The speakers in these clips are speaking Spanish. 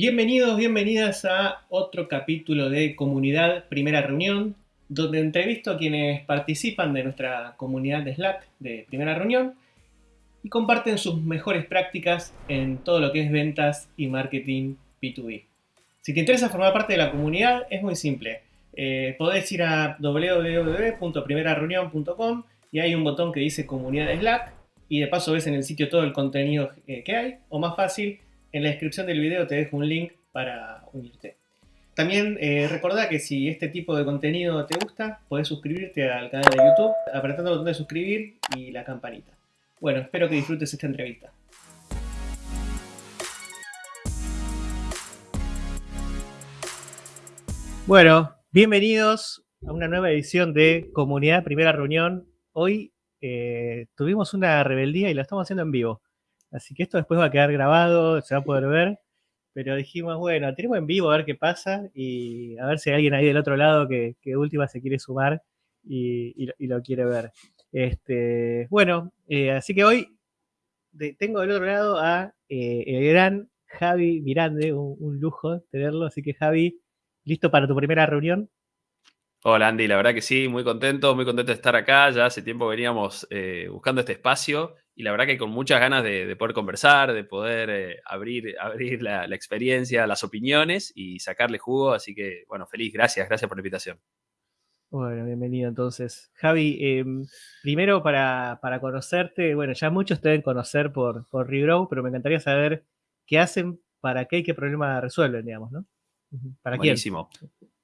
Bienvenidos, bienvenidas a otro capítulo de Comunidad Primera Reunión, donde entrevisto a quienes participan de nuestra comunidad de Slack de Primera Reunión y comparten sus mejores prácticas en todo lo que es ventas y marketing B2B. Si te interesa formar parte de la comunidad, es muy simple. Eh, podés ir a www.primerareunión.com y hay un botón que dice Comunidad de Slack y de paso ves en el sitio todo el contenido eh, que hay, o más fácil, en la descripción del video te dejo un link para unirte. También eh, recordá que si este tipo de contenido te gusta, podés suscribirte al canal de YouTube apretando el botón de suscribir y la campanita. Bueno, espero que disfrutes esta entrevista. Bueno, bienvenidos a una nueva edición de Comunidad Primera Reunión. Hoy eh, tuvimos una rebeldía y la estamos haciendo en vivo. Así que esto después va a quedar grabado, se va a poder ver. Pero dijimos, bueno, tenemos en vivo a ver qué pasa y a ver si hay alguien ahí del otro lado que, que última se quiere sumar y, lo quiere ver. Este, bueno, eh, así que hoy tengo del otro lado a eh, el gran Javi Mirande, un, lujo tenerlo. Así que Javi, ¿listo para tu primera reunión? Hola Andy, la verdad que sí, muy contento, muy contento de estar acá. Ya hace tiempo veníamos eh, buscando este espacio y la verdad que con muchas ganas de, poder conversar, de poder eh, abrir, abrir la, experiencia, las opiniones y sacarle jugo. Así que, bueno, feliz, gracias, gracias por la invitación. Bueno, bienvenido entonces. Javi, em, primero para, conocerte, bueno, ya muchos te deben conocer por, por Regrow, pero me encantaría saber qué hacen, para qué y qué problema resuelven, digamos, ¿no? ¿Para Buenísimo.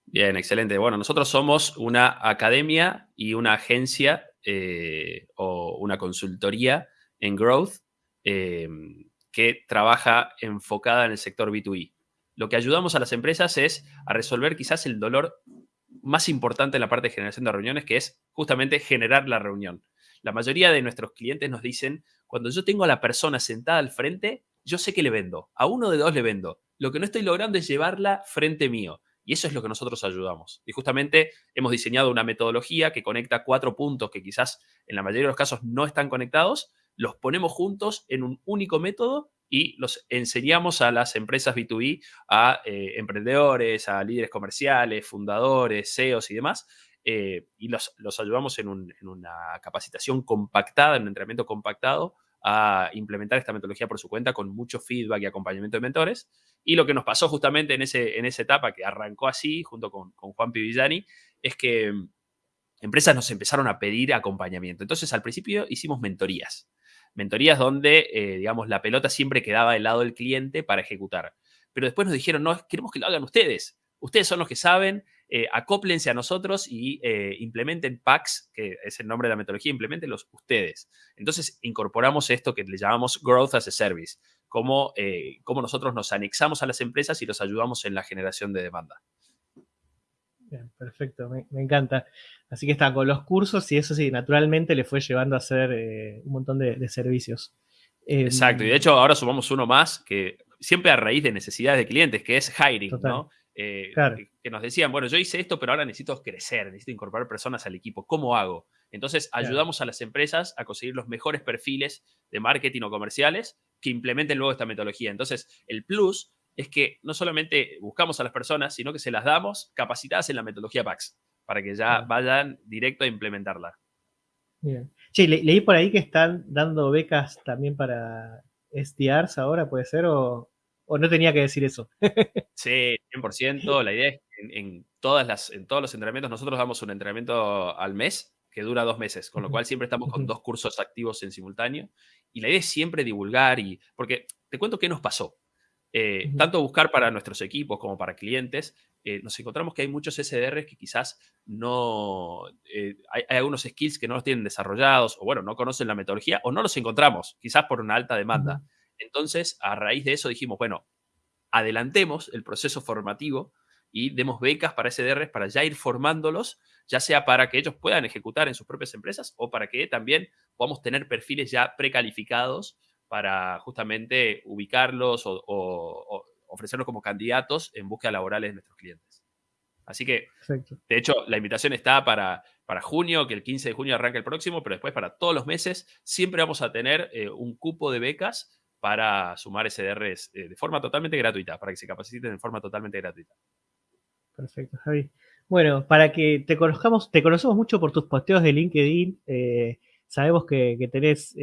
Bien, excelente. Bueno, nosotros somos una academia y una agencia eh, o una consultoría en growth eh, que trabaja enfocada en el sector B2B. Lo que ayudamos a las empresas es a resolver quizás el dolor más importante en la parte de generación de reuniones, que es justamente generar la reunión. La mayoría de nuestros clientes nos dicen, cuando yo tengo a la persona sentada al frente, yo sé que le vendo, a uno de dos le vendo. Lo que no estoy logrando es llevarla frente mío. Y eso es lo que nosotros ayudamos. Y justamente hemos diseñado una metodología que conecta cuatro puntos que quizás en la mayoría de los casos no están conectados, los ponemos juntos en un único método y los enseñamos a las empresas B2B, a eh, emprendedores, a líderes comerciales, fundadores, CEOs y demás, eh, y los, ayudamos en, en, una capacitación compactada, en un entrenamiento compactado a implementar esta metodología por su cuenta con mucho feedback y acompañamiento de mentores. Y lo que nos pasó justamente en, ese, en esa etapa que arrancó así, junto con, Juan Pivillani, es que mm, empresas nos empezaron a pedir acompañamiento. Entonces, al principio hicimos mentorías. Mentorías donde, eh, digamos, la pelota siempre quedaba del lado del cliente para ejecutar. Pero después nos dijeron, no, queremos que lo hagan ustedes. Ustedes son los que saben, eh, acóplense a nosotros y eh, implementen packs, que es el nombre de la metodología, implementenlos ustedes. Entonces incorporamos esto que le llamamos Growth as a Service, como, eh, nosotros nos anexamos a las empresas y los ayudamos en la generación de demanda. Bien, perfecto, me, encanta. Así que está con los cursos y eso sí, naturalmente le fue llevando a hacer un montón de, servicios. Exacto, y de hecho ahora sumamos uno más que siempre a raíz de necesidades de clientes, que es hiring, ¿no? Eh, que nos decían, bueno, yo hice esto, pero ahora necesito crecer, necesito incorporar personas al equipo. ¿Cómo hago? Entonces, ayudamos a las empresas a conseguir los mejores perfiles de marketing o comerciales que implementen luego esta metodología. Entonces, el plus es que no solamente buscamos a las personas, sino que se las damos capacitadas en la metodología PAX para que ya vayan directo a implementarla. Bien. Sí, leí por ahí que están dando becas también para SDRs ahora, ¿puede ser? ¿O, ¿O no tenía que decir eso? sí, 100%. La idea es que en, todas las, en todos los entrenamientos, nosotros damos un entrenamiento al mes que dura dos meses, con lo cual siempre estamos con dos cursos activos en simultáneo. Y la idea es siempre divulgar y, porque te cuento qué nos pasó. Eh, tanto buscar para nuestros equipos como para clientes, eh, nos encontramos que hay muchos SDRs que quizás no, eh, hay, hay, algunos skills que no los tienen desarrollados o bueno, no conocen la metodología o no los encontramos, quizás por una alta demanda. Entonces, a raíz de eso dijimos, bueno, adelantemos el proceso formativo y demos becas para SDRs para ya ir formándolos, ya sea para que ellos puedan ejecutar en sus propias empresas o para que también podamos tener perfiles ya precalificados para justamente ubicarlos o, ofrecerlos como candidatos en búsqueda laborales de nuestros clientes. Así que, de hecho, la invitación está para, para junio, que el 15 de junio arranca el próximo, pero después para todos los meses siempre vamos a tener eh, un cupo de becas para sumar SDRs eh, de forma totalmente gratuita, para que se capaciten de forma totalmente gratuita. Perfecto, Javi. Bueno, para que te conozcamos, te conocemos mucho por tus posteos de LinkedIn. Eh, sabemos que, tenés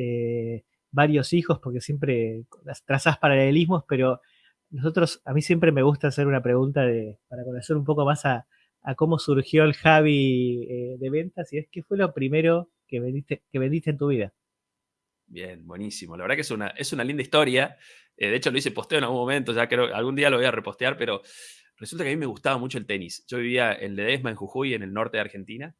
varios hijos porque siempre trazás paralelismos, pero nosotros, a mí siempre me gusta hacer una pregunta de, para conocer un poco más a, cómo surgió el Javi eh, de ventas y es qué fue lo primero que vendiste, que vendiste en tu vida. Bien, buenísimo. La verdad que es una, es una linda historia. de hecho, lo hice posteo en algún momento, ya creo algún día lo voy a repostear, pero Resulta que a mí me gustaba mucho el tenis. Yo vivía en Ledesma, en Jujuy, en el norte de Argentina.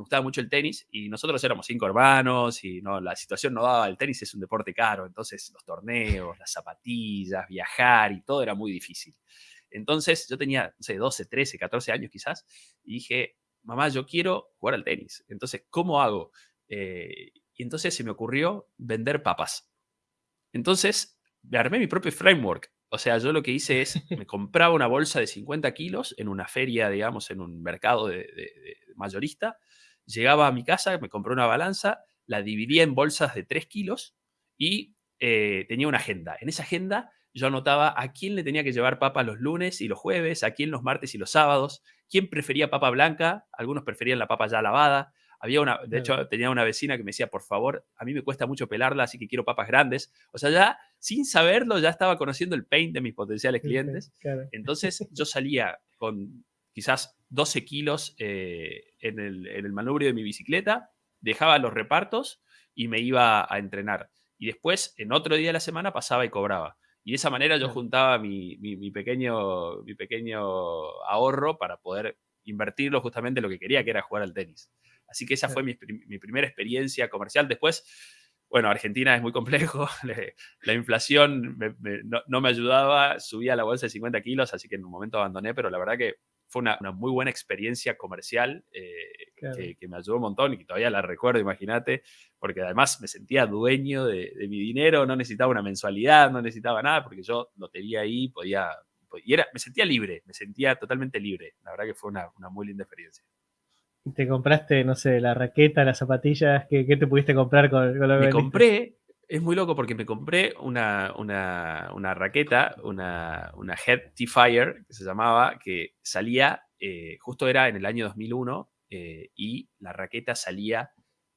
Me gustaba mucho el tenis y nosotros éramos cinco hermanos y no, la situación no daba. El tenis es un deporte caro, entonces los torneos, las zapatillas, viajar y todo era muy difícil. Entonces yo tenía, no sé, 12, 13, 14 años quizás y dije, mamá, yo quiero jugar al tenis. Entonces, ¿cómo hago? Eh, y entonces se me ocurrió vender papas. Entonces, me armé mi propio framework. O sea, yo lo que hice es, me compraba una bolsa de 50 kilos en una feria, digamos, en un mercado de, mayorista, llegaba a mi casa, me compré una balanza, la dividía en bolsas de 3 kilos y eh, tenía una agenda. En esa agenda yo anotaba a quién le tenía que llevar papa los lunes y los jueves, a quién los martes y los sábados, quién prefería papa blanca, algunos preferían la papa ya lavada, había una, de hecho, tenía una vecina que me decía, por favor, a mí me cuesta mucho pelarla, así que quiero papas grandes. O sea, ya sin saberlo, ya estaba conociendo el pain de mis potenciales clientes. Entonces, yo salía con quizás 12 kilos eh, en, el, en manubrio de mi bicicleta, dejaba los repartos y me iba a entrenar. Y después, en otro día de la semana, pasaba y cobraba. Y de esa manera yo juntaba mi, mi, pequeño, mi pequeño ahorro para poder invertirlo justamente en lo que quería, que era jugar al tenis. Así que esa fue mi, primera experiencia comercial. Después, bueno, Argentina es muy complejo, la inflación no, me ayudaba, subía la bolsa de 50 kilos, así que en un momento abandoné, pero la verdad que fue una, muy buena experiencia comercial eh, que, me ayudó un montón y que todavía la recuerdo, imagínate, porque además me sentía dueño de, mi dinero, no necesitaba una mensualidad, no necesitaba nada, porque yo lo tenía ahí, podía, y era, me sentía libre, me sentía totalmente libre. La verdad que fue una muy linda experiencia. Te compraste, no sé, la raqueta, las zapatillas, ¿qué, te pudiste comprar con, lo que Me compré, es muy loco porque me compré una, una, raqueta, una, una Head T-Fire, que se llamaba, que salía, eh, justo era en el año 2001, eh, y la raqueta salía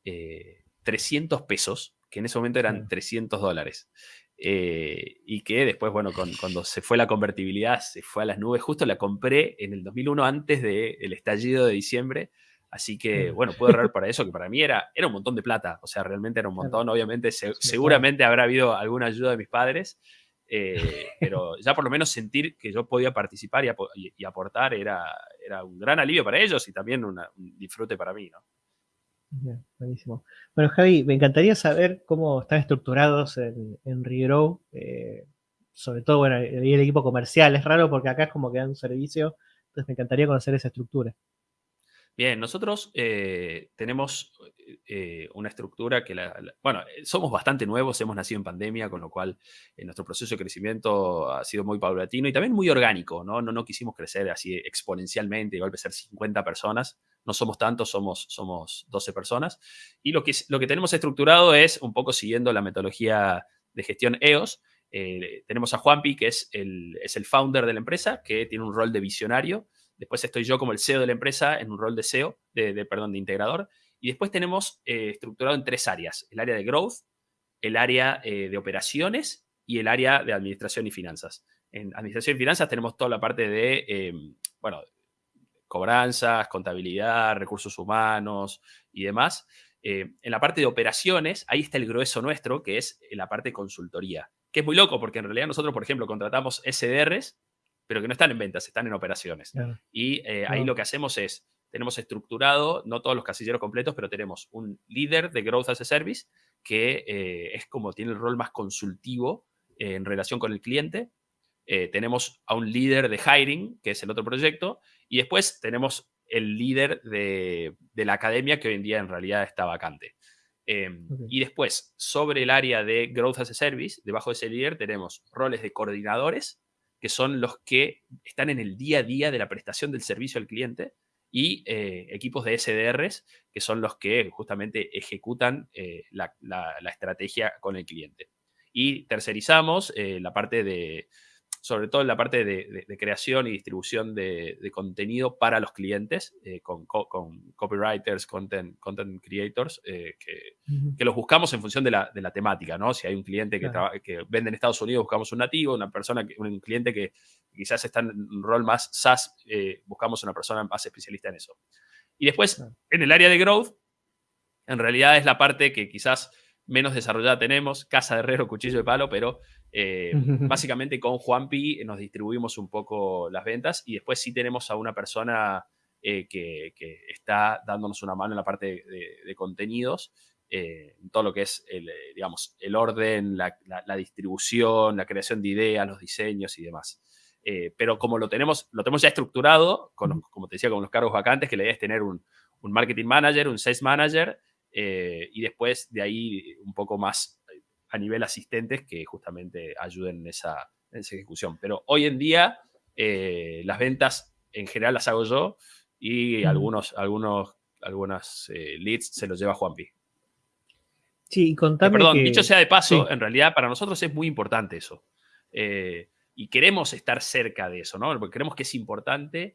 300 eh, pesos, que en ese momento eran 300 dólares. y que después, bueno, cuando se fue la convertibilidad, se fue a las nubes. Justo la compré en el 2001, antes del estallido de diciembre. Así que, bueno, puedo ahorrar para eso, que para mí era, era un montón de plata. O sea, realmente era un montón. Obviamente, seguramente habrá habido alguna ayuda de mis padres, eh, pero ya por lo menos sentir que yo podía participar y, aportar era, era un gran alivio para ellos y también un disfrute para mí, ¿no? buenísimo. Bueno, Javi, me encantaría saber cómo están estructurados en, en Regrow, eh, sobre todo, bueno, el, equipo comercial. Es raro porque acá es como que dan un servicio, entonces me encantaría conocer esa estructura. Bien, nosotros eh, tenemos eh, una estructura que, bueno, eh, somos bastante nuevos, hemos nacido en pandemia, con lo cual nuestro proceso de crecimiento ha sido muy paulatino y también muy orgánico, ¿no? No, no quisimos crecer así exponencialmente, igual ser 50 personas, no somos tantos, somos, somos 12 personas. Y lo que, lo que tenemos estructurado es un poco siguiendo la metodología de gestión EOS. tenemos a Juanpi, que es el, es el founder de la empresa, que tiene un rol de visionario Después estoy yo como el CEO de la empresa en un rol de SEO, de, perdón, de integrador. Y después tenemos eh, estructurado en tres áreas. El área de growth, el área eh, de operaciones y el área de administración y finanzas. En administración y finanzas tenemos toda la parte de, em, bueno, cobranzas, contabilidad, recursos humanos y demás. Eh, en la parte de operaciones, ahí está el grueso nuestro, que es la parte de consultoría, que es muy loco porque en realidad nosotros, por ejemplo, contratamos SDRs pero que no están en ventas, están en operaciones. Y eh, ahí lo que hacemos es, tenemos estructurado, no todos los casilleros completos, pero tenemos un líder de Growth as a Service, que eh, es como tiene el rol más consultivo eh, en relación con el cliente. tenemos a un líder de hiring, que es el otro proyecto, y después tenemos el líder de, de la academia, que hoy en día en realidad está vacante. Em, y después, sobre el área de Growth as a Service, debajo de ese líder tenemos roles de coordinadores, que son los que están en el día a día de la prestación del servicio al cliente, y eh, equipos de SDRs, que son los que justamente ejecutan eh, la, estrategia con el cliente. y tercerizamos la parte de, sobre todo en la parte de, creación y distribución de, contenido para los clientes, eh, con, copywriters, content, content creators, eh, que, los buscamos en función de la, temática, ¿no? Si hay un cliente que, que, vende en Estados Unidos, buscamos un nativo, una persona, un cliente que quizás está en un rol más SaaS, eh, buscamos una persona más especialista en eso. Y después, en el área de growth, en realidad es la parte que quizás menos desarrollada tenemos, casa de herrero, cuchillo de palo, pero eh, básicamente con Juanpi nos distribuimos un poco las ventas y después sí tenemos a una persona eh, que, está dándonos una mano en la parte de, contenidos, eh, en todo lo que es el, digamos, el orden, la, distribución, la creación de ideas, los diseños y demás. pero como lo tenemos, lo tenemos ya estructurado, con, como te decía, con los cargos vacantes, que la idea es tener un, un marketing manager, un sales manager, eh, y después de ahí un poco más eh, a nivel asistentes que justamente ayuden en esa, ejecución. Pero hoy en día eh, las ventas en general las hago yo y algunos, algunos, algunas leads se los lleva Juanpi. Sí, contame Perdón, dicho sea de paso, en realidad para nosotros es muy importante eso. y queremos estar cerca de eso, ¿no? Porque creemos que es importante,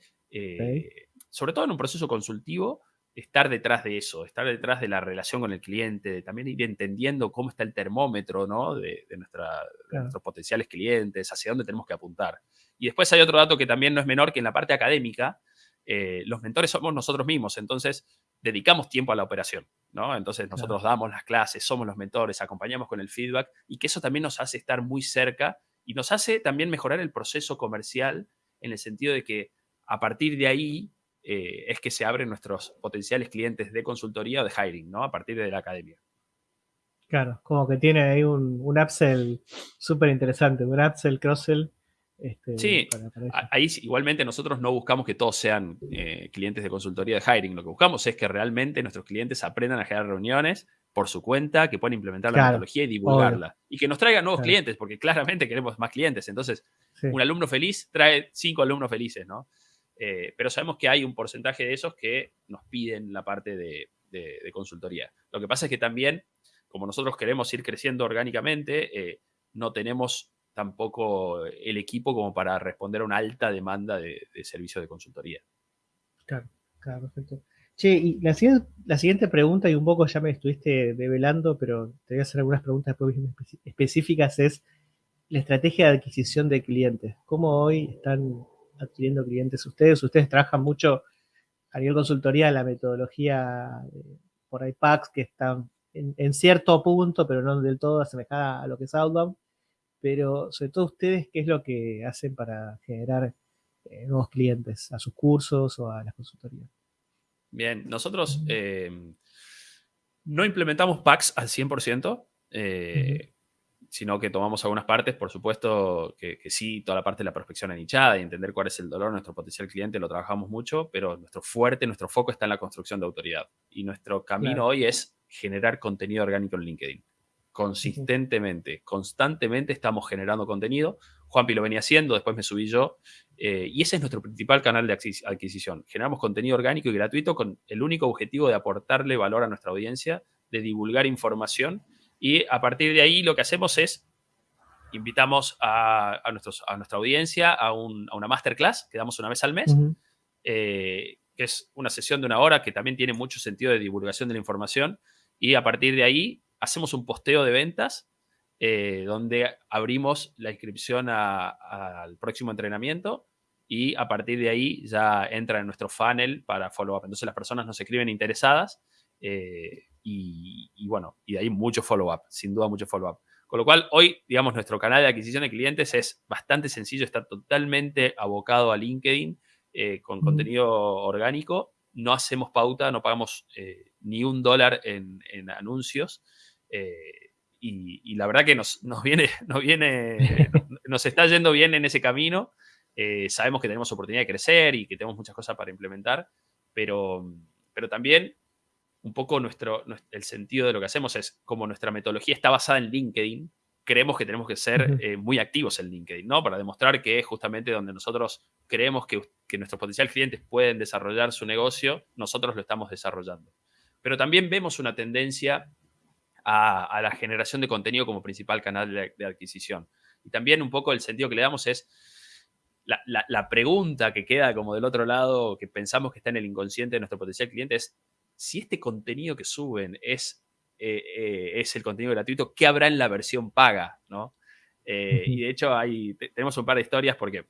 sobre todo en un proceso consultivo, estar detrás de eso, estar detrás de la relación con el cliente, de también ir entendiendo cómo está el termómetro ¿no? de, nuestros potenciales clientes, hacia dónde tenemos que apuntar. Y después hay otro dato que también no es menor, que en la parte académica, eh, los mentores somos nosotros mismos, entonces dedicamos tiempo a la operación, ¿no? Entonces nosotros damos las clases, somos los mentores, acompañamos con el feedback y que eso también nos hace estar muy cerca y nos hace también mejorar el proceso comercial en el sentido de que a partir de ahí eh, es que se abren nuestros potenciales clientes de consultoría o de hiring, ¿no? A partir de la academia. Claro, como que tiene ahí un, un upsell súper interesante, un upsell, cross-sell. Este, sí, ahí igualmente nosotros no buscamos que todos sean eh, clientes de consultoría de hiring. Lo que buscamos es que realmente nuestros clientes aprendan a generar reuniones por su cuenta, que puedan implementar la metodología y divulgarla. Y que nos traigan nuevos clientes, porque claramente queremos más clientes. Entonces, un alumno feliz trae cinco alumnos felices, ¿no? Eh, pero sabemos que hay un porcentaje de esos que nos piden la parte de, consultoría. Lo que pasa es que también, como nosotros queremos ir creciendo orgánicamente, eh, no tenemos tampoco el equipo como para responder a una alta demanda de, servicio de consultoría. Claro, claro, perfecto. Che, y la siguiente, pregunta, y un poco ya me estuviste develando, pero te voy a hacer algunas preguntas específicas, es la estrategia de adquisición de clientes. ¿Cómo hoy están adquiriendo clientes ustedes. Ustedes trabajan mucho a nivel consultoría la metodología por IPACs que están en, cierto punto, pero no del todo asemejada a lo que es Outbound. Pero sobre todo ustedes, ¿qué es lo que hacen para generar eh, nuevos clientes a sus cursos o a las consultorías? Bien, nosotros eh, no implementamos packs al 100% sino que tomamos algunas partes, por supuesto que, sí, toda la parte de la prospección anichada y entender cuál es el dolor de nuestro potencial cliente lo trabajamos mucho, pero nuestro fuerte, nuestro foco está en la construcción de autoridad. Y nuestro camino hoy es generar contenido orgánico en LinkedIn. Consistentemente, constantemente estamos generando contenido. Juanpi lo venía haciendo, después me subí yo. Eh, y ese es nuestro principal canal de adquisición. Generamos contenido orgánico y gratuito con el único objetivo de aportarle valor a nuestra audiencia, de divulgar información y a partir de ahí lo que hacemos es invitamos a, nuestros, a nuestra audiencia a, una masterclass que damos una vez al mes, eh, que es una sesión de una hora que también tiene mucho sentido de divulgación de la información. Y a partir de ahí hacemos un posteo de ventas eh, donde abrimos la inscripción al próximo entrenamiento y a partir de ahí ya entra en nuestro funnel para follow-up. Entonces las personas nos escriben interesadas eh, y, bueno, y de ahí mucho follow-up, sin duda mucho follow-up. Con lo cual, hoy, digamos, nuestro canal de adquisición de clientes es bastante sencillo, está totalmente abocado a LinkedIn eh, con contenido orgánico. No hacemos pauta, no pagamos eh, ni un dólar en, anuncios. y, la verdad que nos, nos viene, nos viene, nos está yendo bien en ese camino. sabemos que tenemos oportunidad de crecer y que tenemos muchas cosas para implementar, pero, pero también un poco nuestro, el sentido de lo que hacemos es, como nuestra metodología está basada en LinkedIn, creemos que tenemos que ser eh, muy activos en LinkedIn, ¿no? Para demostrar que es justamente donde nosotros creemos que, nuestros potenciales clientes pueden desarrollar su negocio, nosotros lo estamos desarrollando. Pero también vemos una tendencia a, la generación de contenido como principal canal de, adquisición. Y también un poco el sentido que le damos es la, pregunta que queda como del otro lado, que pensamos que está en el inconsciente de nuestro potencial cliente, es si este contenido que suben es, eh, eh, es el contenido gratuito, ¿qué habrá en la versión paga? ¿no? Eh, y de hecho hay, tenemos un par de historias porque,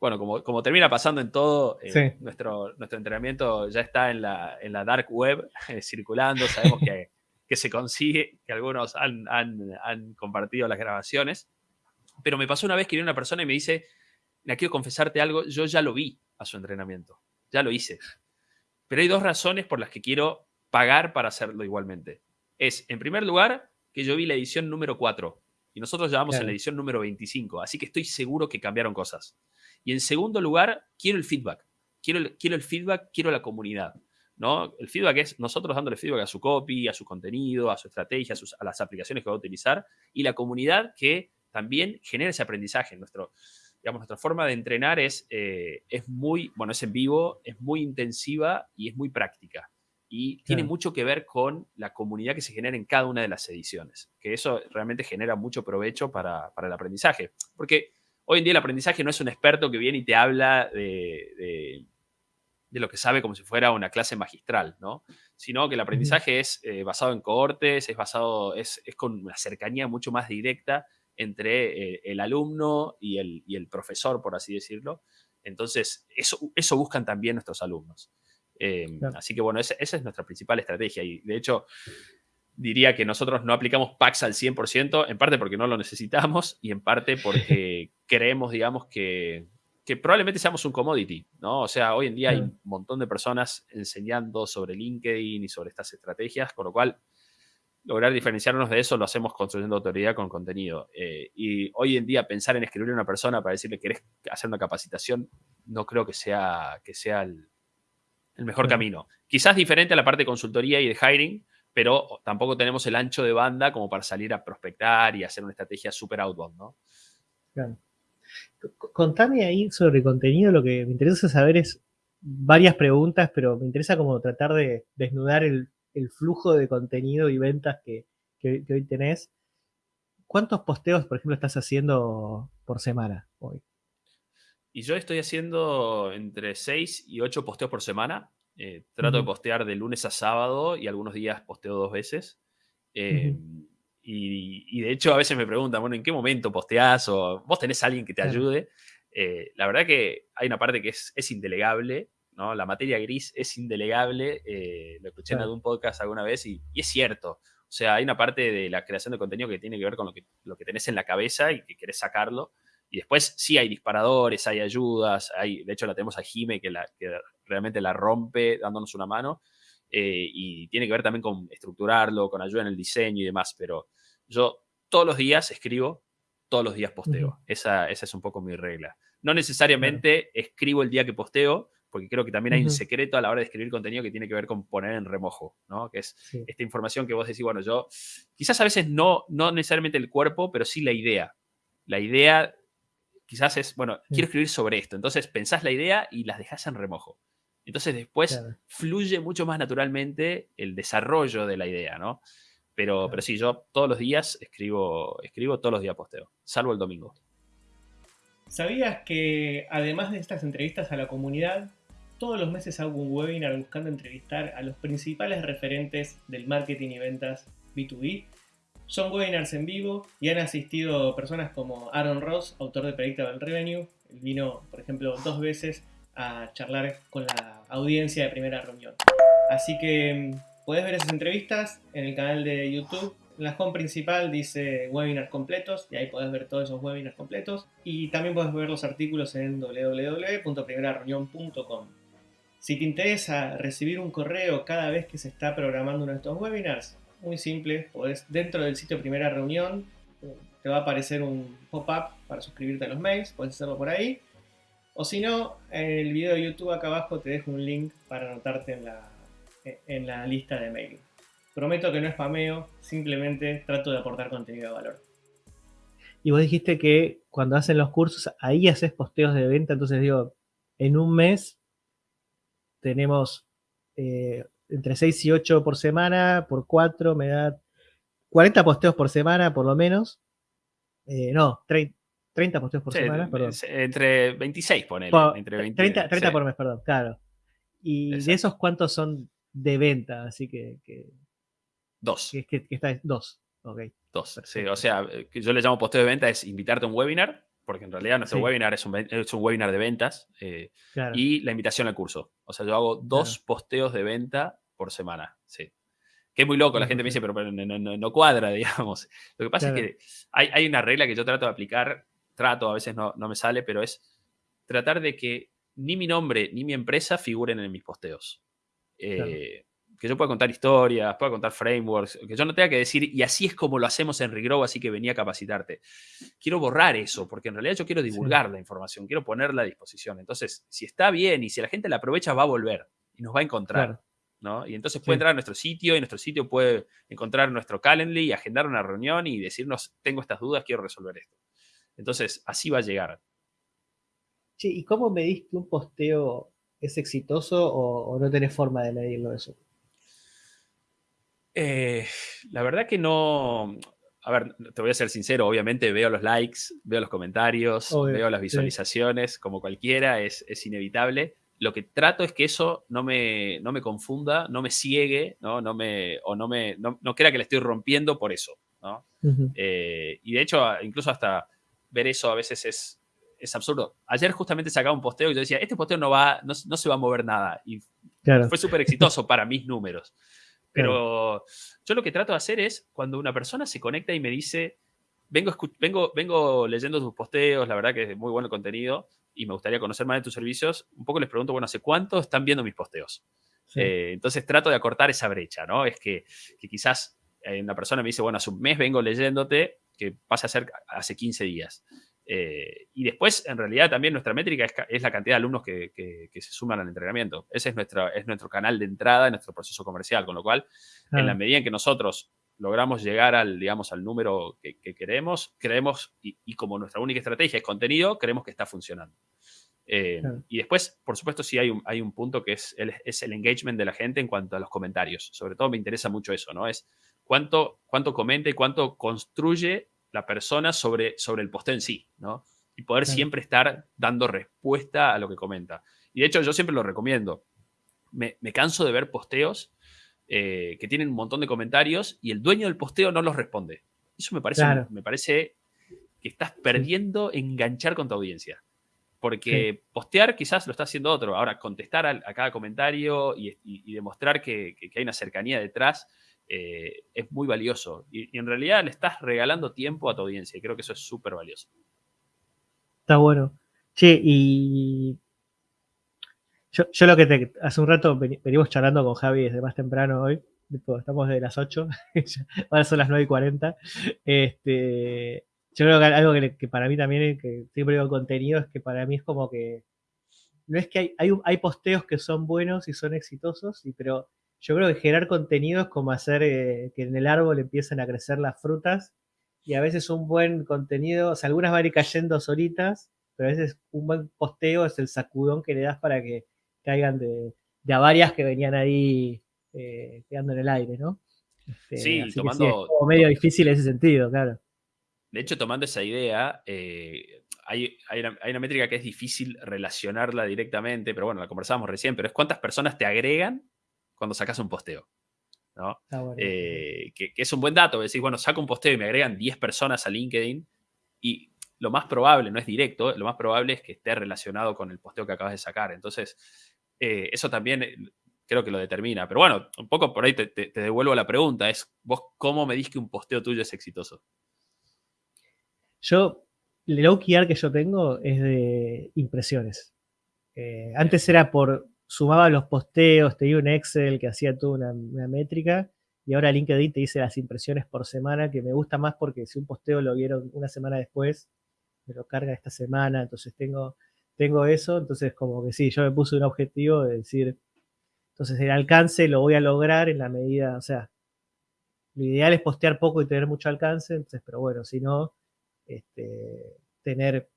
bueno, como, como termina pasando en todo, nuestro, nuestro entrenamiento ya está en la, en la dark web circulando, sabemos que, que, se consigue, que algunos han, han, han compartido las grabaciones, pero me pasó una vez que viene una persona y me dice, quiero confesarte algo, yo ya lo vi a su entrenamiento, ya lo hice. Pero hay dos razones por las que quiero pagar para hacerlo igualmente. Es, en primer lugar, que yo vi la edición número 4 y nosotros llevamos en la edición número 25, así que estoy seguro que cambiaron cosas. Y en segundo lugar, quiero el feedback. Quiero el, quiero el feedback, quiero la comunidad. ¿no? El feedback es nosotros dándole feedback a su copy, a su contenido, a su estrategia, a, a las aplicaciones que va a utilizar y la comunidad que también genera ese aprendizaje. Nuestro, digamos, nuestra forma de entrenar es, eh, es muy, bueno, es en vivo, es muy intensiva y es muy práctica. Y tiene mucho que ver con la comunidad que se genera en cada una de las ediciones, que eso realmente genera mucho provecho para, el aprendizaje. Porque hoy en día el aprendizaje no es un experto que viene y te habla de, de, lo que sabe como si fuera una clase magistral, ¿no? Sino que el aprendizaje es eh, basado en cohortes, es basado, es, es con una cercanía mucho más directa entre eh, el alumno y el, profesor, por así decirlo. Entonces, eso, eso buscan también nuestros alumnos. Em, así que bueno, esa, es nuestra principal estrategia y de hecho diría que nosotros no aplicamos PAX al 100%, en parte porque no lo necesitamos y en parte porque creemos, digamos, que, que, probablemente seamos un commodity, ¿no? O sea, hoy en día hay un montón de personas enseñando sobre LinkedIn y sobre estas estrategias, con lo cual lograr diferenciarnos de eso lo hacemos construyendo autoridad con contenido. Eh, y hoy en día pensar en escribir a una persona para decirle que querés hacer una capacitación, no creo que sea, que sea el, mejor camino. Quizás diferente a la parte de consultoría y de hiring, pero tampoco tenemos el ancho de banda como para salir a prospectar y hacer una estrategia súper outbound, ¿no? Claro. Contame ahí sobre contenido, lo que me interesa saber es varias preguntas, pero me interesa como tratar de desnudar el, el flujo de contenido y ventas que, hoy tenés. ¿Cuántos posteos, por ejemplo, estás haciendo por semana hoy? Y yo estoy haciendo entre 6 y 8 posteos por semana. Eh, trato de postear de lunes a sábado y algunos días posteo dos veces. Em, y, de hecho a veces me preguntan, bueno, ¿en qué momento posteás? O vos tenés a alguien que te ayude. Eh, la verdad que hay una parte que es, es indelegable ¿no? La materia gris es indelegable, eh, lo escuché en algún podcast alguna vez y, es cierto. O sea, hay una parte de la creación de contenido que tiene que ver con lo que, lo que tenés en la cabeza y que querés sacarlo. Y después sí hay disparadores, hay ayudas, hay, de hecho la tenemos a Jime que, la, que realmente la rompe dándonos una mano. Eh, y tiene que ver también con estructurarlo, con ayuda en el diseño y demás. Pero yo todos los días escribo, todos los días posteo. esa, esa, es un poco mi regla. No necesariamente escribo el día que posteo, porque creo que también hay un secreto a la hora de escribir contenido que tiene que ver con poner en remojo, ¿no? Que es esta información que vos decís, bueno, yo, quizás a veces no, no necesariamente el cuerpo, pero sí la idea. La idea quizás es, bueno, quiero escribir sobre esto. Entonces pensás la idea y las dejas en remojo. Entonces después fluye mucho más naturalmente el desarrollo de la idea, ¿no? Pero, pero sí, yo todos los días escribo, escribo todos los días posteo, salvo el domingo. ¿Sabías que además de estas entrevistas a la comunidad, todos los meses hago un webinar buscando entrevistar a los principales referentes del marketing y ventas B2B. Son webinars en vivo y han asistido personas como Aaron Ross, autor de Predictable Revenue. Él vino, por ejemplo, dos veces a charlar con la audiencia de primera reunión. Así que mm, puedes ver esas entrevistas en el canal de YouTube. En la home principal dice webinars completos y ahí puedes ver todos esos webinars completos. Y también puedes ver los artículos en www.primerareunión.com. Si te interesa recibir un correo cada vez que se está programando uno de estos webinars, muy simple, podés, dentro del sitio Primera Reunión te va a aparecer un pop-up para suscribirte a los mails, puedes hacerlo por ahí. O si no, en el video de YouTube acá abajo te dejo un link para anotarte en la, en la lista de mail. Prometo que no es spameo, simplemente trato de aportar contenido de valor. Y vos dijiste que cuando hacen los cursos, ahí haces posteos de venta, entonces digo, en un mes tenemos eh, entre 6 y 8 por semana, por 4 me da 40 posteos por semana, por lo menos. Eh, no, 30, posteos por semana, perdón. Entre 26, ponele. entre 30, 30 por mes, perdón, claro. Y de esos, ¿cuántos son de venta? Así que. dos. Que, que, está, dos. Ok. Dos. Sí, o sea, que yo le llamo posteo de venta es invitarte a un webinar, porque en realidad nuestro webinar es un, es un, webinar de ventas eh, y la invitación al curso. O sea, yo hago dos posteos de venta por semana. Sí. Que es muy loco, la gente me dice, pero, no, cuadra, digamos. Lo que pasa es que hay, hay, una regla que yo trato de aplicar, trato, a veces no, no me sale, pero es tratar de que ni mi nombre ni mi empresa figuren en mis posteos. Eh, que yo pueda contar historias, pueda contar frameworks, que yo no tenga que decir, y así es como lo hacemos en Regrow, así que venía a capacitarte. Quiero borrar eso, porque en realidad yo quiero divulgar la información, quiero ponerla a disposición. Entonces, si está bien y si la gente la aprovecha, va a volver y nos va a encontrar. ¿no? Y entonces puede entrar a nuestro sitio y nuestro sitio puede encontrar nuestro Calendly y agendar una reunión y decirnos, tengo estas dudas, quiero resolver esto. Entonces, así va a llegar. ¿y cómo medís que un posteo es exitoso o, no tenés forma de medirlo eso? Eh, la verdad que no. A ver, te voy a ser sincero, obviamente veo los likes, veo los comentarios, veo las visualizaciones, como cualquiera, es, inevitable. Lo que trato es que eso no me, no me confunda, no me ciegue, ¿no? No me, o no, me, no, crea que le estoy rompiendo por eso. ¿no? Eh, y de hecho, incluso hasta ver eso a veces es, es absurdo. Ayer justamente sacaba un posteo y yo decía, este posteo no, va, no, se va a mover nada. Y fue súper exitoso para mis números. Pero yo lo que trato de hacer es, cuando una persona se conecta y me dice, vengo, vengo, vengo leyendo tus posteos, la verdad que es muy bueno el contenido y me gustaría conocer más de tus servicios, un poco les pregunto, bueno, ¿hace cuánto están viendo mis posteos? Eh, entonces trato de acortar esa brecha, ¿no? Es que, que quizás eh, una persona me dice, bueno, hace un mes vengo leyéndote, que pasa a ser hace 15 días. Eh, y después, en realidad, también nuestra métrica es, la cantidad de alumnos que, se suman al entrenamiento. Ese es nuestro, es nuestro canal de entrada en nuestro proceso comercial, con lo cual, en la medida en que nosotros logramos llegar al, digamos, al número que, queremos, creemos, y, como nuestra única estrategia es contenido, creemos que está funcionando. Eh, y después, por supuesto, sí hay un, hay un punto que es el, es el engagement de la gente en cuanto a los comentarios. Sobre todo me interesa mucho eso, ¿no? Es cuánto, cuánto comenta y cuánto construye la persona sobre, sobre el posteo en sí, ¿no? Y poder siempre estar dando respuesta a lo que comenta. Y de hecho, yo siempre lo recomiendo. Me, canso de ver posteos eh, que tienen un montón de comentarios y el dueño del posteo no los responde. Eso me parece, me parece que estás perdiendo enganchar con tu audiencia. Porque postear quizás lo está haciendo otro. Ahora, contestar a, cada comentario y, demostrar que, hay una cercanía detrás eh, es muy valioso. Y, en realidad le estás regalando tiempo a tu audiencia y creo que eso es súper valioso. Está bueno. Che, y yo, lo que te, hace un rato venimos charlando con Javi desde más temprano hoy, estamos de las 8, ahora son las 9 y 40. Este, yo creo que algo que, para mí también, que siempre digo contenido, es que para mí es como que no es que hay, hay, hay posteos que son buenos y son exitosos, y, pero yo creo que generar contenido es como hacer eh, que en el árbol empiecen a crecer las frutas y a veces un buen contenido, o sea, algunas van a ir cayendo solitas, pero a veces un buen posteo es el sacudón que le das para que caigan de, a varias que venían ahí eh, quedando en el aire, ¿no? Este, sí, tomando... es como medio difícil en ese sentido, claro. De hecho, tomando esa idea, eh, hay, una, hay, una, métrica que es difícil relacionarla directamente, pero bueno, la conversamos recién, pero es cuántas personas te agregan cuando sacas un posteo. ¿no? Eh, que, es un buen dato. Decís, bueno, saco un posteo y me agregan 10 personas a LinkedIn y lo más probable, no es directo, lo más probable es que esté relacionado con el posteo que acabas de sacar. Entonces, eh, eso también eh, creo que lo determina. Pero bueno, un poco por ahí te, devuelvo la pregunta, es vos cómo me que un posteo tuyo es exitoso. Yo, el OKR que yo tengo es de impresiones. antes era por sumaba los posteos, te dio un Excel que hacía toda una, métrica y ahora LinkedIn te dice las impresiones por semana, que me gusta más porque si un posteo lo vieron una semana después, me lo carga esta semana, entonces tengo, tengo eso, entonces como que sí, yo me puse un objetivo de decir, entonces el alcance lo voy a lograr en la medida, o sea, lo ideal es postear poco y tener mucho alcance, entonces, pero bueno, si no, este, tener,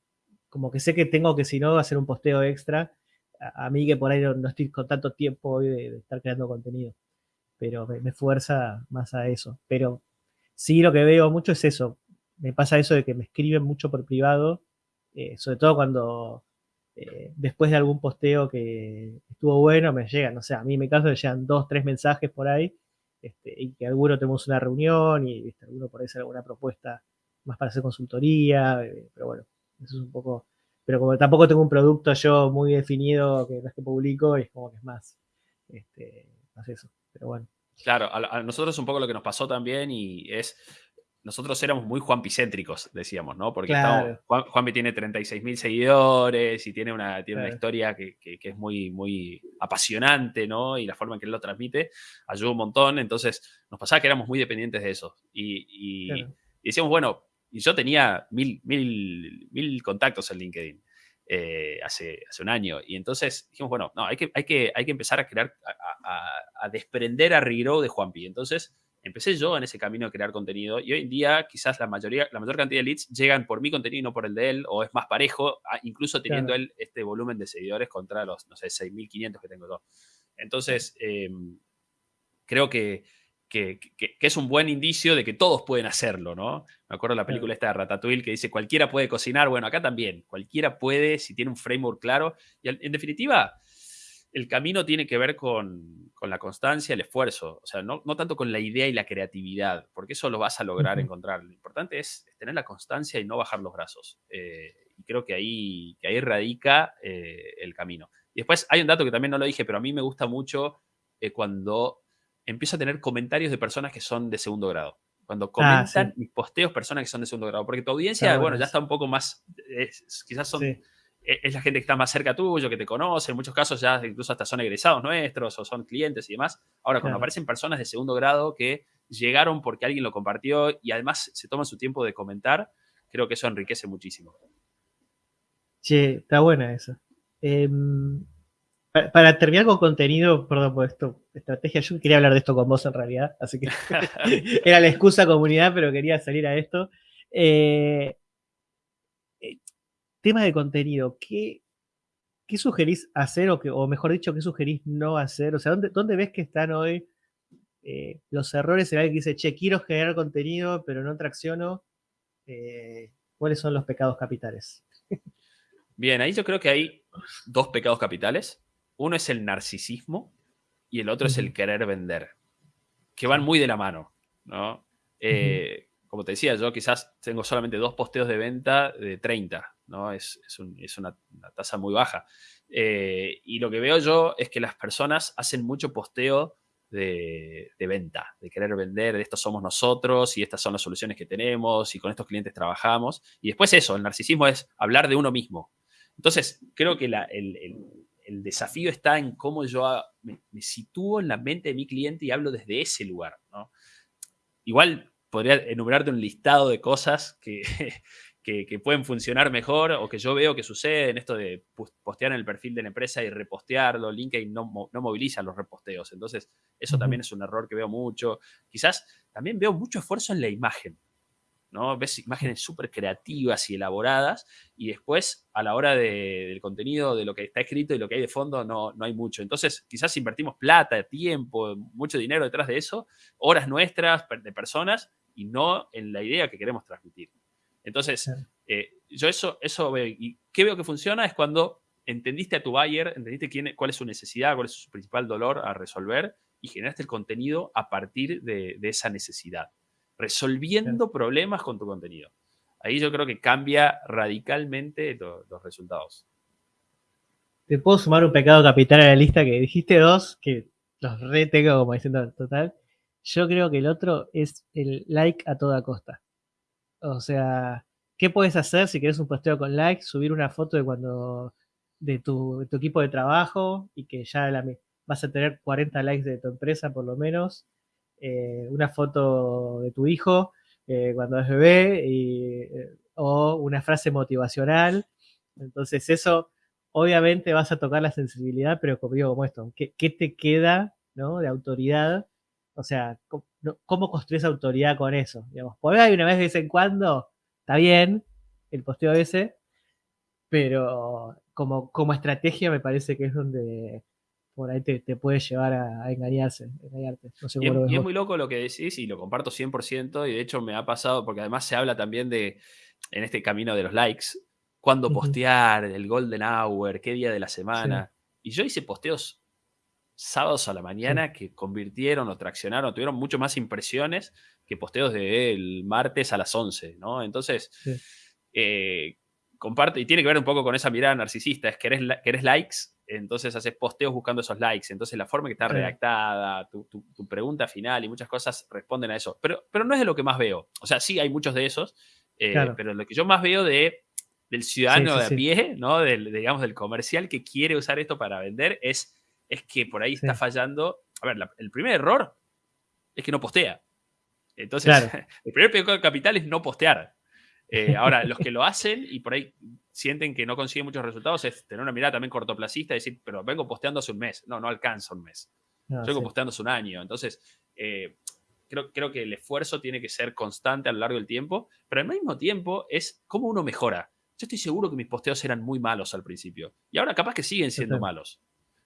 como que sé que tengo que si no hacer un posteo extra, a, mí que por ahí no, estoy con tanto tiempo hoy de, estar creando contenido, pero me, fuerza más a eso. Pero sí lo que veo mucho es eso. Me pasa eso de que me escriben mucho por privado, eh, sobre todo cuando eh, después de algún posteo que estuvo bueno, me llegan, no sé, a mí me caso me llegan dos, tres mensajes por ahí, este, y que alguno tenemos una reunión y alguno por ahí hacer alguna propuesta más para hacer consultoría, eh, pero bueno, eso es un poco, pero como tampoco tengo un producto yo muy definido que es que publico, es como que es más, este, más eso, pero bueno. Claro, a, nosotros un poco lo que nos pasó también y es, nosotros éramos muy Juanpicéntricos, decíamos, ¿no? Porque Juan, Juanpi tiene 36 mil seguidores y tiene una, tiene una historia que, es muy, muy apasionante, ¿no? Y la forma en que él lo transmite ayuda un montón. Entonces, nos pasaba que éramos muy dependientes de eso. Y, y decíamos, bueno, y yo tenía mil, mil, mil contactos en LinkedIn. Eh, hace, hace un año. Y entonces dijimos, bueno, no, hay que, hay que, hay que empezar a crear, a, desprender a Regrow de Juanpi. Entonces empecé yo en ese camino de crear contenido y hoy en día quizás la mayoría, la mayor cantidad de leads llegan por mi contenido y no por el de él, o es más parejo, incluso teniendo él este volumen de seguidores contra los, no sé, 6.500 que tengo yo. Entonces, em, creo que que, es un buen indicio de que todos pueden hacerlo, ¿no? Me acuerdo de la película esta de Ratatouille que dice cualquiera puede cocinar, bueno, acá también, cualquiera puede si tiene un framework claro. Y en definitiva, el camino tiene que ver con, la constancia, el esfuerzo, o sea, no, tanto con la idea y la creatividad, porque eso lo vas a lograr encontrar. Lo importante es, tener la constancia y no bajar los brazos. Eh, y creo que ahí, que ahí radica eh, el camino. Y después hay un dato que también no lo dije, pero a mí me gusta mucho eh, cuando empiezo a tener comentarios de personas que son de segundo grado. Cuando ah, comentan mis posteos personas que son de segundo grado. Porque tu audiencia, bueno, ya está un poco más, quizás son, e, es la gente que está más cerca tuyo, que te conoce. En muchos casos ya incluso hasta son egresados nuestros o son clientes y demás. Ahora, cuando aparecen personas de segundo grado que llegaron porque alguien lo compartió y además se toman su tiempo de comentar, creo que eso enriquece muchísimo. Sí, está buena eso. Em, para, terminar con contenido, perdón por esto, estrategia, yo quería hablar de esto con vos en realidad, así que era la excusa comunidad, pero quería salir a esto. Eh, eh, tema de contenido, ¿qué, ¿qué, sugerís hacer o, que, o mejor dicho, qué sugerís no hacer? O sea, ¿dónde, dónde ves que están hoy eh, los errores en alguien que dice, che, quiero generar contenido, pero no tracciono? ¿Cuáles son los pecados capitales? Bien, ahí yo creo que hay dos pecados capitales. Uno es el narcisismo y el otro es el querer vender, que van muy de la mano, ¿no? Eh, como te decía, yo quizás tengo solamente dos posteos de venta de 30, ¿no? Es, una, tasa muy baja. Eh, y lo que veo yo es que las personas hacen mucho posteo de, de, venta, de querer vender, de estos somos nosotros y estas son las soluciones que tenemos y con estos clientes trabajamos. Y después eso, el narcisismo es hablar de uno mismo. Entonces, creo que el, el desafío está en cómo yo me, sitúo en la mente de mi cliente y hablo desde ese lugar. ¿no? Igual podría enumerarte un listado de cosas que, que, pueden funcionar mejor o que yo veo que sucede en esto de postear en el perfil de la empresa y repostearlo. LinkedIn no, no moviliza los reposteos. Entonces, eso también es un error que veo mucho. Quizás también veo mucho esfuerzo en la imagen. ¿No? Ves imágenes súper creativas y elaboradas y después a la hora del contenido, de lo que está escrito y lo que hay de fondo, no, no hay mucho. Entonces, quizás invertimos plata, tiempo, mucho dinero detrás de eso, horas nuestras de personas y no en la idea que queremos transmitir. Entonces, eh, yo eso, eso veo. ¿Y qué veo que funciona? Es cuando entendiste a tu buyer, entendiste quién, cuál es su necesidad, cuál es su principal dolor a resolver y generaste el contenido a partir de esa necesidad resolviendo problemas con tu contenido. Ahí yo creo que cambia radicalmente los resultados. Te puedo sumar un pecado capital a la lista que dijiste dos, que los re tengo como diciendo total. Yo creo que el otro es el like a toda costa. O sea, ¿qué puedes hacer si quieres un posteo con like? Subir una foto de cuando de tu, equipo de trabajo y que ya vas a tener 40 likes de tu empresa por lo menos eh, una foto de tu hijo eh, cuando es bebé eh, o una frase motivacional. Entonces eso, obviamente vas a tocar la sensibilidad, pero como digo, como esto, ¿qué, te queda ¿no? de autoridad? O sea, ¿cómo, construyes autoridad con eso? Digamos, por ahí una vez de vez en cuando, está bien el posteo ese, pero como, como estrategia me parece que es donde por ahí te, puede llevar a, engañarse, engañarte. y, es, muy loco lo que decís y lo comparto 100% y de hecho me ha pasado, porque además se habla también de, en este camino de los likes, cuándo postear, el golden hour, qué día de la semana. Y yo hice posteos sábados a la mañana que convirtieron o traccionaron, tuvieron mucho más impresiones que posteos del martes a las 11, ¿no? Entonces, eh, comparte, y tiene que ver un poco con esa mirada narcisista, es que eres, likes, entonces haces posteos buscando esos likes, entonces la forma que está redactada, tu, pregunta final y muchas cosas responden a eso, pero, pero no es de lo que más veo, o sea, sí hay muchos de esos, eh, pero lo que yo más veo de, del ciudadano de a pie, ¿no? Del, digamos, del comercial que quiere usar esto para vender, es, es que por ahí está fallando, a ver, el primer error es que no postea. Entonces, el primer pecado de capital es no postear. Eh, ahora, los que lo hacen y por ahí sienten que no consiguen muchos resultados es tener una mirada también cortoplacista y decir, pero vengo posteando hace un mes. No, no alcanza un mes. Yo vengo posteando hace un año. Entonces, eh, creo, creo que el esfuerzo tiene que ser constante a lo largo del tiempo, pero al mismo tiempo es cómo uno mejora. Yo estoy seguro que mis posteos eran muy malos al principio y ahora capaz que siguen siendo malos.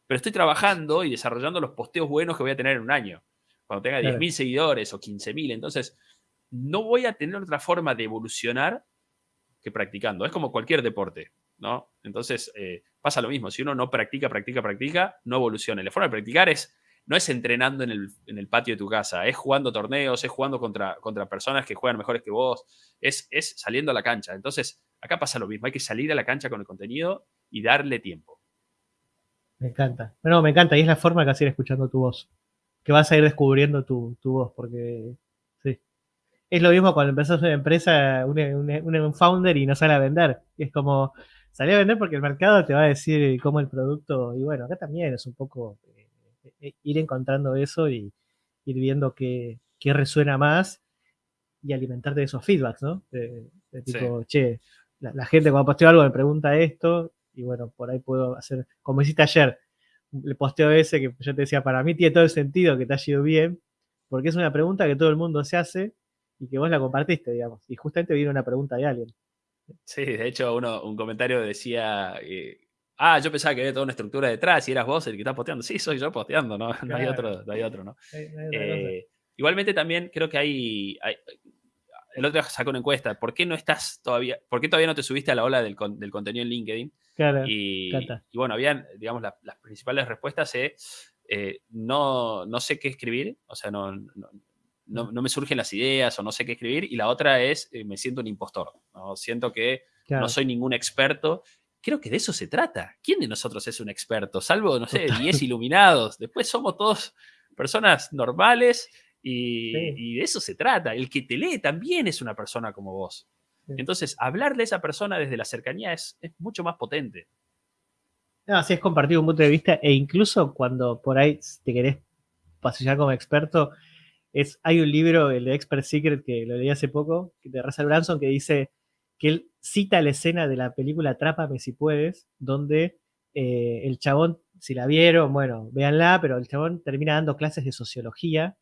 Pero estoy trabajando y desarrollando los posteos buenos que voy a tener en un año. Cuando tenga 10.000 seguidores o 15.000. Entonces, no voy a tener otra forma de evolucionar que practicando. Es como cualquier deporte, ¿no? Entonces, eh, pasa lo mismo. Si uno no practica, practica, practica, no evoluciona. la forma de practicar es, no es entrenando en el, patio de tu casa, es jugando torneos, es jugando contra, personas que juegan mejores que vos, es, es saliendo a la cancha. Entonces, acá pasa lo mismo. Hay que salir a la cancha con el contenido y darle tiempo. Me encanta. Bueno, me encanta. Y es la forma que vas ir escuchando tu voz. Que vas a ir descubriendo tu voz, porque es lo mismo cuando empezás una empresa, un, founder y no sale a vender. es como, salir a vender porque el mercado te va a decir cómo el producto, y bueno, acá también es un poco eh, eh, ir encontrando eso y ir viendo qué, resuena más y alimentarte de esos feedbacks, ¿no? De, tipo, che, la, gente cuando posteo algo me pregunta esto, y bueno, por ahí puedo hacer, como hiciste ayer, le posteo ese que yo te decía, para mí tiene todo el sentido que te haya ido bien, porque es una pregunta que todo el mundo se hace y que vos la compartiste, digamos. Y justamente vino una pregunta de alguien. Sí, de hecho, uno, un comentario decía, eh, ah, yo pensaba que había toda una estructura detrás y eras vos el que está posteando. Sí, soy yo posteando, no, no hay otro, no hay otro, ¿no? Eh, igualmente también creo que hay, el otro día sacó una encuesta, ¿por qué no estás todavía, por qué todavía no te subiste a la ola del, contenido en LinkedIn? Claro, y, y, bueno, habían, digamos, las principales respuestas es, eh, no, no sé qué escribir, o sea, no, no, me surgen las ideas o no sé qué escribir. Y la otra es, eh, me siento un impostor. ¿no? Siento que no soy ningún experto. Creo que de eso se trata. ¿Quién de nosotros es un experto? Salvo, no sé, 10 iluminados. Después somos todos personas normales y, de eso se trata. El que te lee también es una persona como vos. Entonces, hablarle a esa persona desde la cercanía es, es mucho más potente. así es compartir un punto de vista e incluso cuando por ahí te querés pasillar como experto, es, hay un libro, el de Expert Secret, que lo leí hace poco, de Russell Branson, que dice que él cita la escena de la película Atrápame si puedes, donde eh, el chabón, si la vieron, bueno, véanla, pero el chabón termina dando clases de sociología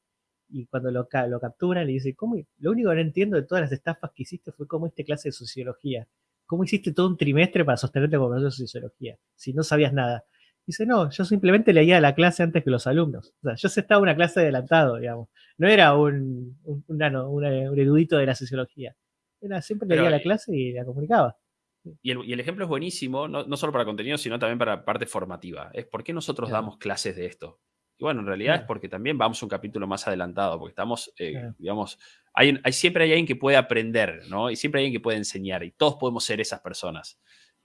y cuando lo, lo capturan le dice, ¿cómo? Lo único que no entiendo de todas las estafas que hiciste fue cómo hiciste clase de sociología. ¿Cómo hiciste todo un trimestre para sostenerte como profesor de sociología? Si no sabías nada. Dice, no, yo simplemente leía la clase antes que los alumnos. O sea, yo estaba una clase adelantado, digamos. No era un, un, erudito de la sociología. Era, siempre leía la eh, clase y la comunicaba. Y el, ejemplo es buenísimo, no, solo para contenido, sino también para parte formativa. Es por qué nosotros damos clases de esto. Y bueno, en realidad es porque también vamos un capítulo más adelantado, porque estamos, eh, digamos, hay, hay, siempre hay alguien que puede aprender, ¿no? Y siempre hay alguien que puede enseñar, y todos podemos ser esas personas.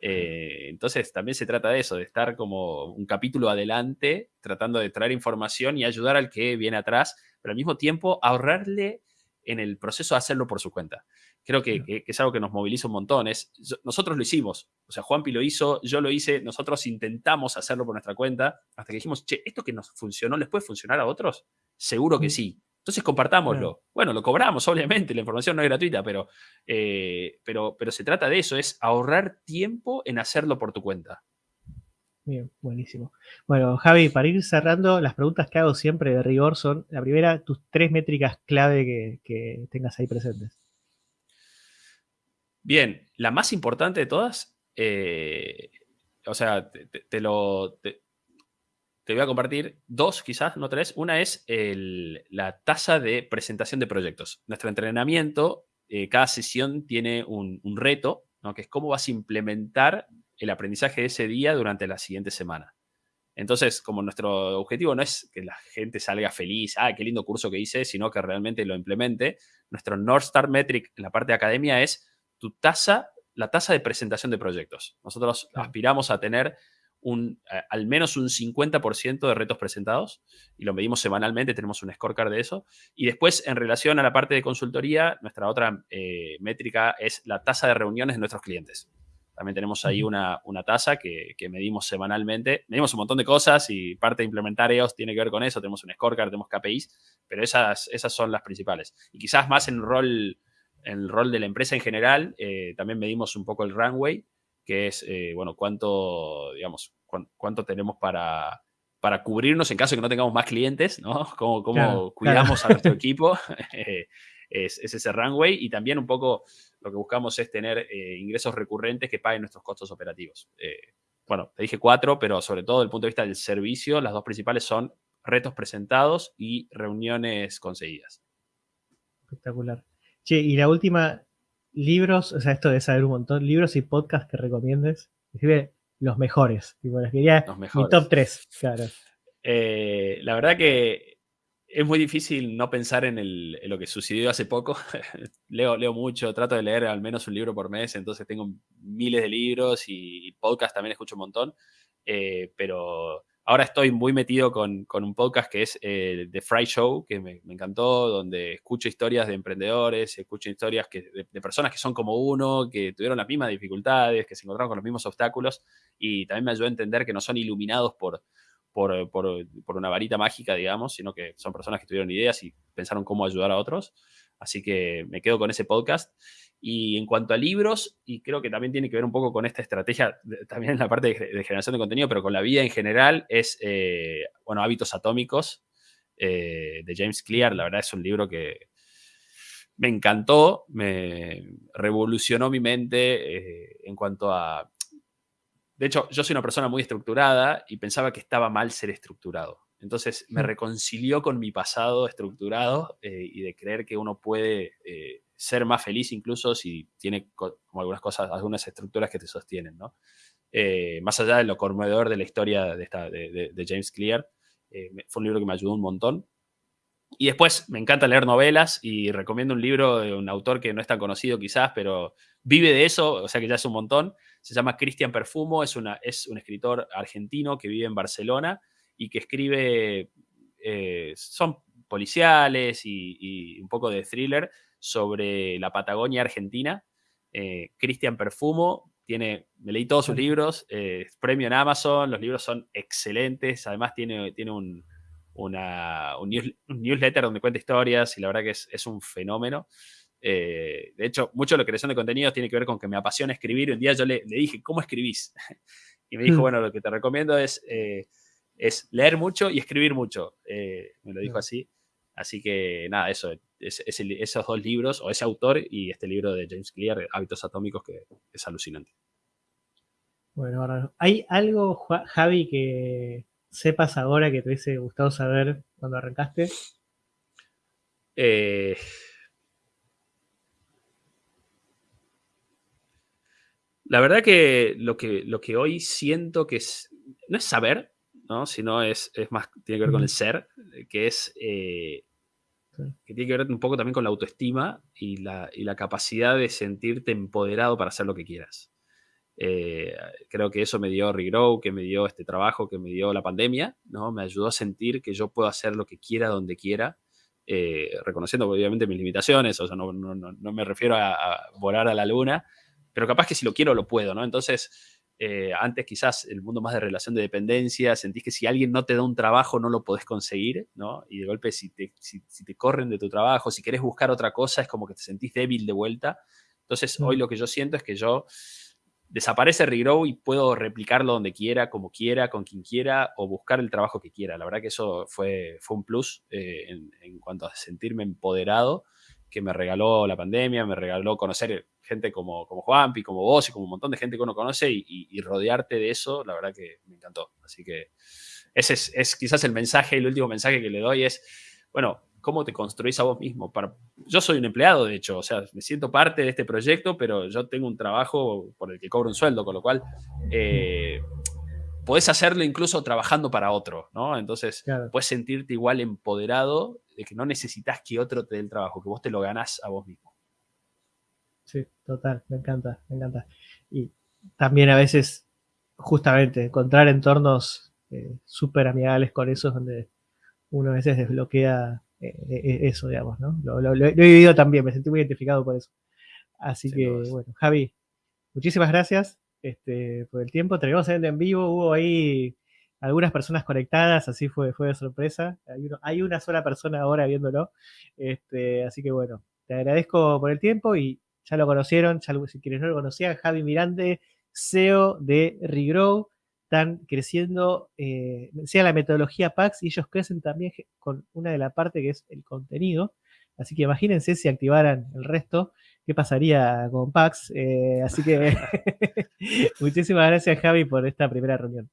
Eh, entonces también se trata de eso, de estar como un capítulo adelante, tratando de traer información y ayudar al que viene atrás, pero al mismo tiempo ahorrarle en el proceso de hacerlo por su cuenta. Creo que, es algo que nos moviliza un montón. nosotros lo hicimos, o sea, Juanpi lo hizo, yo lo hice, nosotros intentamos hacerlo por nuestra cuenta, hasta que dijimos, che, ¿esto que nos funcionó les puede funcionar a otros? Seguro que sí. Entonces compartámoslo. Bueno, lo cobramos, obviamente, la información no es gratuita, pero, eh, pero, pero se trata de eso, es ahorrar tiempo en hacerlo por tu cuenta. Bien, buenísimo. Bueno, Javi, para ir cerrando, las preguntas que hago siempre de rigor son, la primera, tus tres métricas clave que, tengas ahí presentes. Bien, la más importante de todas, eh, o sea, te, lo, te voy a compartir dos, quizás, no tres. Una es la tasa de presentación de proyectos. Nuestro entrenamiento, eh, cada sesión tiene un, reto, ¿no? que es cómo vas a implementar el aprendizaje de ese día durante la siguiente semana. Entonces, como nuestro objetivo no es que la gente salga feliz, ah, qué lindo curso que hice, sino que realmente lo implemente, nuestro North Star Metric en la parte de academia es tu tasa, la tasa de presentación de proyectos. Nosotros aspiramos a tener un, al menos un 50% de retos presentados y lo medimos semanalmente, tenemos un scorecard de eso. Y después, en relación a la parte de consultoría, nuestra otra eh, métrica es la tasa de reuniones de nuestros clientes. También tenemos ahí una, una tasa que, medimos semanalmente. Medimos un montón de cosas y parte de implementar EOS tiene que ver con eso. Tenemos un scorecard, tenemos KPIs, pero esas, esas son las principales. Y quizás más en el rol, en el rol de la empresa en general, eh, también medimos un poco el runway, que es, eh, bueno, cuánto, digamos, cuánto tenemos para, para cubrirnos en caso de que no tengamos más clientes, ¿no? Cómo, cómo cuidamos a nuestro equipo. Eh, es, ese runway y también un poco lo que buscamos es tener eh, ingresos recurrentes que paguen nuestros costos operativos. Eh, bueno, te dije cuatro, pero sobre todo desde el punto de vista del servicio, las dos principales son retos presentados y reuniones conseguidas. Espectacular. Che, y la última, libros, o sea, esto de saber un montón, libros y podcasts que recomiendes. Escribe los mejores. Tipo, quería los mejores. mi top 3, claro. Eh, la verdad que es muy difícil no pensar en, lo que sucedió hace poco. leo, leo mucho, trato de leer al menos un libro por mes, entonces tengo miles de libros y, podcast también escucho un montón. Eh, pero ahora estoy muy metido con, un podcast que es eh, The Fry Show, que me, encantó, donde escucho historias de emprendedores, escucho historias que, de, de, personas que son como uno, que tuvieron las mismas dificultades, que se encontraron con los mismos obstáculos y también me ayudó a entender que no son iluminados por por, por, una varita mágica, digamos, sino que son personas que tuvieron ideas y pensaron cómo ayudar a otros. Así que me quedo con ese podcast. Y en cuanto a libros, y creo que también tiene que ver un poco con esta estrategia, también en la parte de, generación de contenido, pero con la vida en general, es, eh, bueno, Hábitos Atómicos eh, de James Clear. La verdad es un libro que me encantó, me revolucionó mi mente eh, en cuanto a de hecho, yo soy una persona muy estructurada y pensaba que estaba mal ser estructurado. Entonces me reconcilió con mi pasado estructurado eh, y de creer que uno puede eh, ser más feliz incluso si tiene como algunas cosas, algunas estructuras que te sostienen, ¿no? Eh, más allá de lo conmovedor de la historia de, esta, de, de James Clear, fue un libro que me ayudó un montón. Y después me encanta leer novelas y recomiendo un libro de un autor que no es tan conocido quizás, pero vive de eso, o sea que ya es un montón. Se llama Cristian Perfumo, es, una, es un escritor argentino que vive en Barcelona y que escribe, eh, son policiales y, un poco de thriller sobre la Patagonia argentina. Eh, Cristian Perfumo tiene, me leí todos sus libros, eh, premio en Amazon, los libros son excelentes, además tiene, tiene un una, un, newsletter donde cuenta historias y la verdad que es, un fenómeno. Eh, de hecho, mucho de la creación de contenidos tiene que ver con que me apasiona escribir. Un día yo le, dije, ¿cómo escribís? y me dijo, mm. bueno, lo que te recomiendo es, eh, es leer mucho y escribir mucho. Eh, me lo dijo así. Así que nada, eso, es, esos dos libros, o ese autor y este libro de James Clear, Hábitos Atómicos, que es alucinante. Bueno, ¿hay algo, Javi, que, sepas ahora que te hubiese gustado saber cuando arrancaste? Eh, la verdad que lo, que lo que hoy siento que es, no es saber, ¿no? sino es, más, tiene que ver con el ser, que es, eh, que tiene que ver un poco también con la autoestima y la, y la capacidad de sentirte empoderado para hacer lo que quieras. Eh, creo que eso me dio Regrow, que me dio este trabajo, que me dio la pandemia, ¿no? Me ayudó a sentir que yo puedo hacer lo que quiera, donde quiera, eh, reconociendo obviamente mis limitaciones, o sea, no, no, no me refiero a, volar a la luna, pero capaz que si lo quiero, lo puedo, ¿no? Entonces, eh, antes quizás el mundo más de relación de dependencia, sentís que si alguien no te da un trabajo no lo podés conseguir, ¿no? Y de golpe si te, si, te corren de tu trabajo, si querés buscar otra cosa, es como que te sentís débil de vuelta. Entonces, hoy lo que yo siento es que yo desaparece Regrow y puedo replicarlo donde quiera, como quiera, con quien quiera o buscar el trabajo que quiera. La verdad que eso fue, fue un plus eh, en, cuanto a sentirme empoderado que me regaló la pandemia, me regaló conocer gente como, como Juanpi, como vos y como un montón de gente que uno conoce y, rodearte de eso, la verdad que me encantó. Así que ese es, quizás el mensaje, el último mensaje que le doy es, bueno, ¿cómo te construís a vos mismo? Para, yo soy un empleado, de hecho, o sea, me siento parte de este proyecto, pero yo tengo un trabajo por el que cobro un sueldo, con lo cual eh, podés hacerlo incluso trabajando para otro, ¿no? Entonces, puedes sentirte igual empoderado de que no necesitas que otro te dé el trabajo, que vos te lo ganás a vos mismo. Sí, total, me encanta, me encanta. Y también a veces, justamente, encontrar entornos eh, súper amigables con eso donde uno a veces desbloquea eh, eh, eso, digamos, ¿no? Lo, he vivido también, me sentí muy identificado por eso. Así que, bueno, Javi, muchísimas gracias este, por el tiempo. Terminamos en vivo, hubo ahí algunas personas conectadas, así fue, fue de sorpresa. Hay, una sola persona ahora viéndolo. Este, así que bueno, te agradezco por el tiempo y ya lo conocieron, si quienes no lo conocían, Javi Mirande, CEO de Regrow, están creciendo, eh, sea la metodología PAX, y ellos crecen también con una de la parte que es el contenido. Así que imagínense si activaran el resto, qué pasaría con PAX. Eh, así que muchísimas gracias Javi por esta primera reunión.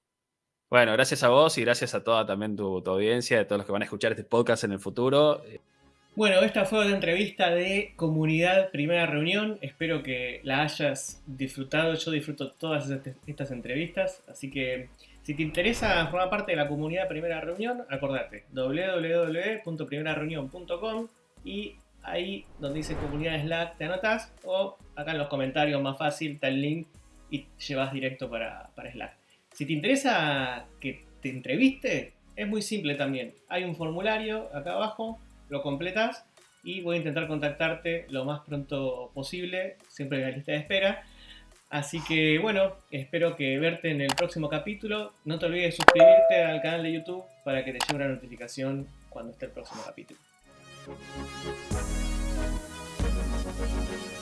Bueno, gracias a vos y gracias a toda también tu, tu audiencia, a todos los que van a escuchar este podcast en el futuro. Bueno, esta fue una entrevista de comunidad primera reunión. Espero que la hayas disfrutado. Yo disfruto todas estas entrevistas. Así que si te interesa formar parte de la comunidad primera reunión, acordate www.primerareunión.com y ahí donde dice comunidad Slack te anotas o acá en los comentarios más fácil está el link y llevas directo para, para Slack. Si te interesa que te entreviste, es muy simple también. Hay un formulario acá abajo, lo completas y voy a intentar contactarte lo más pronto posible, siempre en la lista de espera. Así que bueno, espero que verte en el próximo capítulo. No te olvides de suscribirte al canal de YouTube para que te llegue una notificación cuando esté el próximo capítulo. We'll be right back.